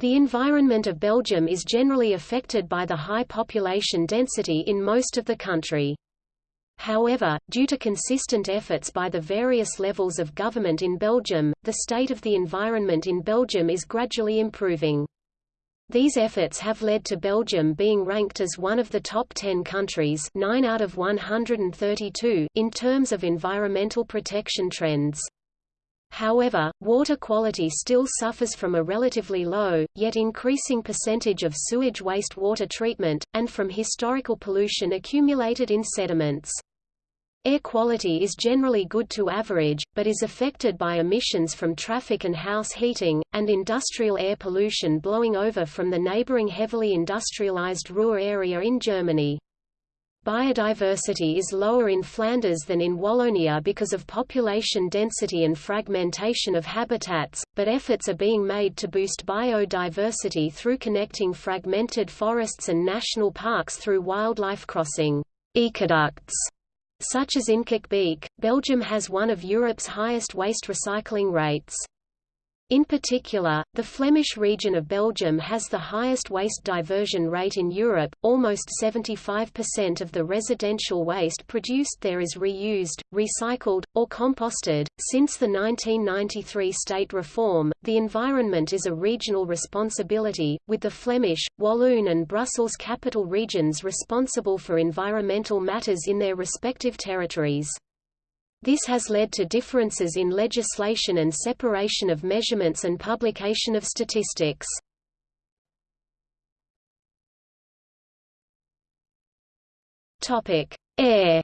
The environment of Belgium is generally affected by the high population density in most of the country. However, due to consistent efforts by the various levels of government in Belgium, the state of the environment in Belgium is gradually improving. These efforts have led to Belgium being ranked as one of the top 10 countries 9 out of 132 in terms of environmental protection trends. However, water quality still suffers from a relatively low, yet increasing percentage of sewage wastewater treatment, and from historical pollution accumulated in sediments. Air quality is generally good to average, but is affected by emissions from traffic and house heating, and industrial air pollution blowing over from the neighboring heavily industrialized Ruhr area in Germany. Biodiversity is lower in Flanders than in Wallonia because of population density and fragmentation of habitats, but efforts are being made to boost biodiversity through connecting fragmented forests and national parks through wildlife crossing ecoducts such as in Beek, Belgium has one of Europe's highest waste recycling rates. In particular, the Flemish region of Belgium has the highest waste diversion rate in Europe, almost 75% of the residential waste produced there is reused, recycled, or composted. Since the 1993 state reform, the environment is a regional responsibility, with the Flemish, Walloon and Brussels capital regions responsible for environmental matters in their respective territories. This has led to differences in legislation and separation of measurements and publication of statistics. Topic: Air.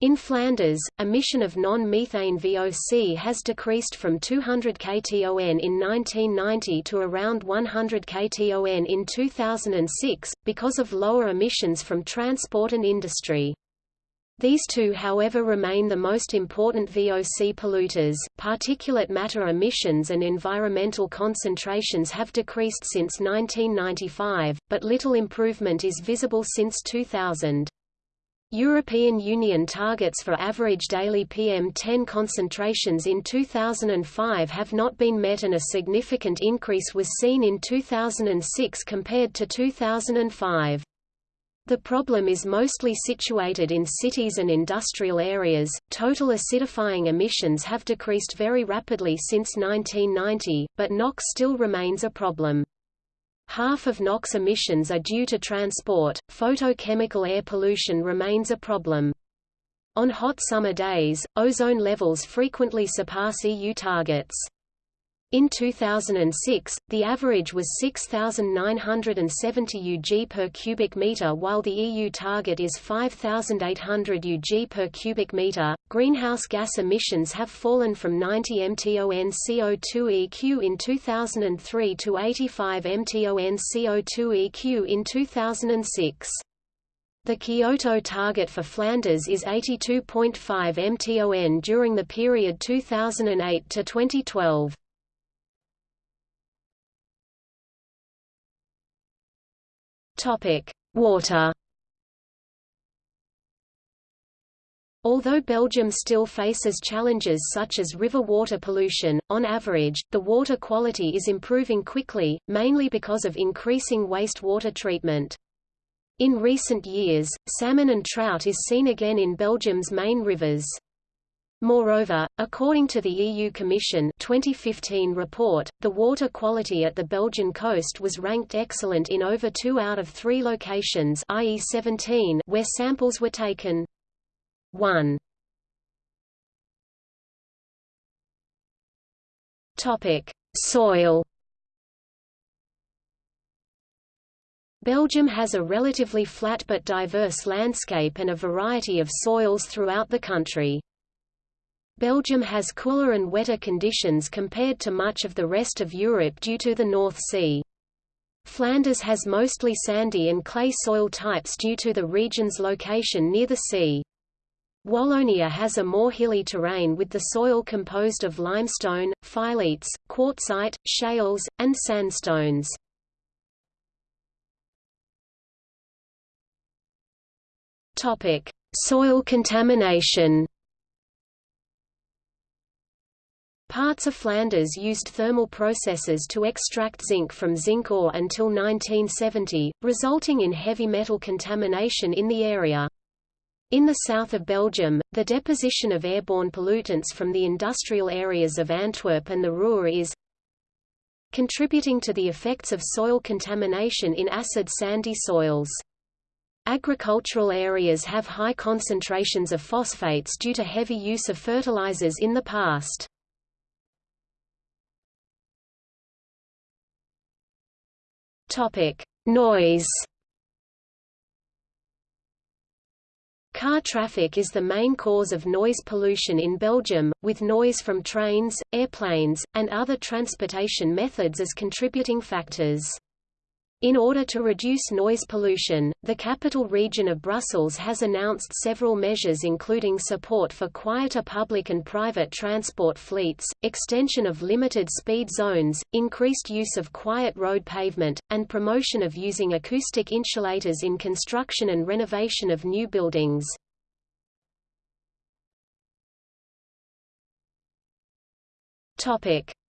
In Flanders, emission of non-methane VOC has decreased from 200 kton in 1990 to around 100 kton in 2006, because of lower emissions from transport and industry. These two however remain the most important VOC polluters. Particulate matter emissions and environmental concentrations have decreased since 1995, but little improvement is visible since 2000. European Union targets for average daily PM10 concentrations in 2005 have not been met and a significant increase was seen in 2006 compared to 2005. The problem is mostly situated in cities and industrial areas. Total acidifying emissions have decreased very rapidly since 1990, but NOx still remains a problem. Half of NOx emissions are due to transport, photochemical air pollution remains a problem. On hot summer days, ozone levels frequently surpass EU targets. In 2006, the average was 6,970 UG per cubic meter while the EU target is 5,800 UG per cubic meter. Greenhouse gas emissions have fallen from 90 mton CO2 EQ in 2003 to 85 mton CO2 EQ in 2006. The Kyoto target for Flanders is 82.5 mton during the period 2008 to 2012. Topic: Water. Although Belgium still faces challenges such as river water pollution, on average, the water quality is improving quickly, mainly because of increasing wastewater treatment. In recent years, salmon and trout is seen again in Belgium's main rivers. Moreover, according to the EU Commission 2015 report, the water quality at the Belgian coast was ranked excellent in over two out of three locations i.e. 17 where samples were taken. 1. Soil Belgium has a relatively flat but diverse landscape and a variety of soils throughout the country. Belgium has cooler and wetter conditions compared to much of the rest of Europe due to the North Sea. Flanders has mostly sandy and clay soil types due to the region's location near the sea. Wallonia has a more hilly terrain with the soil composed of limestone, phyllites, quartzite, shales, and sandstones. Soil contamination Parts of Flanders used thermal processes to extract zinc from zinc ore until 1970, resulting in heavy metal contamination in the area. In the south of Belgium, the deposition of airborne pollutants from the industrial areas of Antwerp and the Ruhr is contributing to the effects of soil contamination in acid sandy soils. Agricultural areas have high concentrations of phosphates due to heavy use of fertilizers in the past. Topic: Noise. Car traffic is the main cause of noise pollution in Belgium, with noise from trains, airplanes, and other transportation methods as contributing factors. In order to reduce noise pollution, the capital region of Brussels has announced several measures including support for quieter public and private transport fleets, extension of limited speed zones, increased use of quiet road pavement, and promotion of using acoustic insulators in construction and renovation of new buildings.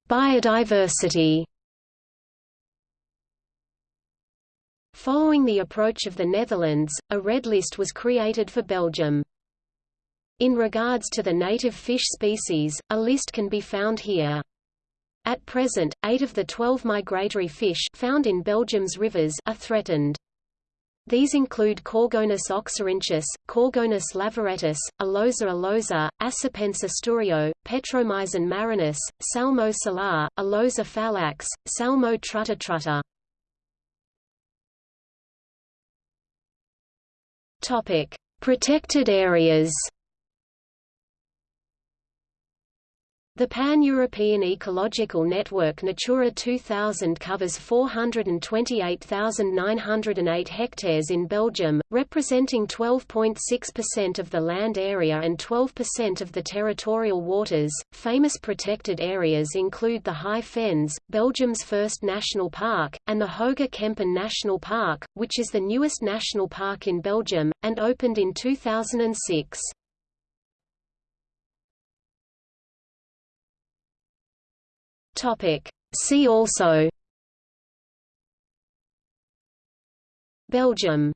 Biodiversity Following the approach of the Netherlands, a red list was created for Belgium. In regards to the native fish species, a list can be found here. At present, eight of the 12 migratory fish found in Belgium's rivers are threatened. These include Coregonus oxyrinchus, Coregonus lavaretus, Alosa alosa, Acipenser sturio, Petromyzon marinus, Salmo salar, Alosa fallax, Salmo trutta trutta. Topic: Protected areas. The Pan-European Ecological Network Natura 2000 covers 428,908 hectares in Belgium, representing 12.6% of the land area and 12% of the territorial waters. Famous protected areas include the High Fens, Belgium's first national park, and the Hoge Kempen National Park, which is the newest national park in Belgium, and opened in 2006. Topic. See also Belgium